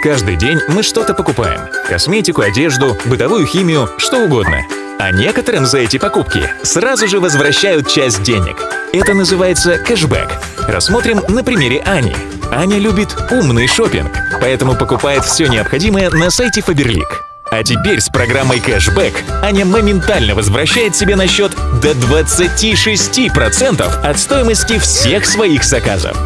Каждый день мы что-то покупаем. Косметику, одежду, бытовую химию, что угодно. А некоторым за эти покупки сразу же возвращают часть денег. Это называется кэшбэк. Рассмотрим на примере Ани. Аня любит умный шопинг, поэтому покупает все необходимое на сайте Faberlic. А теперь с программой кэшбэк Аня моментально возвращает себе на счет до 26% от стоимости всех своих заказов.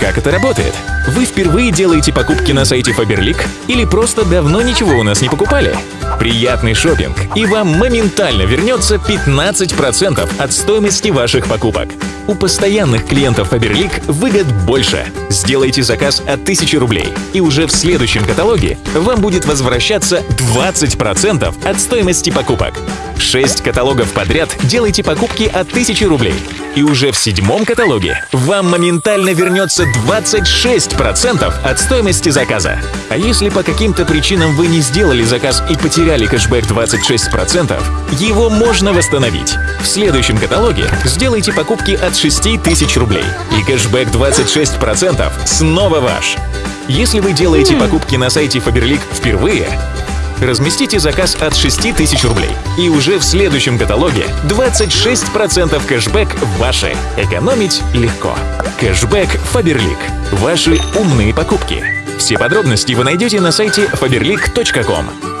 Как это работает? Вы впервые делаете покупки на сайте Faberlic или просто давно ничего у нас не покупали? Приятный шопинг, и вам моментально вернется 15% от стоимости ваших покупок. У постоянных клиентов Faberlic выгод больше. Сделайте заказ от 1000 рублей, и уже в следующем каталоге вам будет возвращаться 20% от стоимости покупок. 6 каталогов подряд делайте покупки от 1000 рублей, и уже в седьмом каталоге вам моментально вернется 26% от стоимости заказа. А если по каким-то причинам вы не сделали заказ и потеряли кэшбэк 26%, его можно восстановить. В следующем каталоге сделайте покупки от 6000 рублей, и кэшбэк 26% снова ваш. Если вы делаете покупки на сайте Faberlic впервые, разместите заказ от 6000 рублей. И уже в следующем каталоге 26% кэшбэк ваши. Экономить легко. Кэшбэк Faberlic. Ваши умные покупки. Все подробности вы найдете на сайте faberlic.com.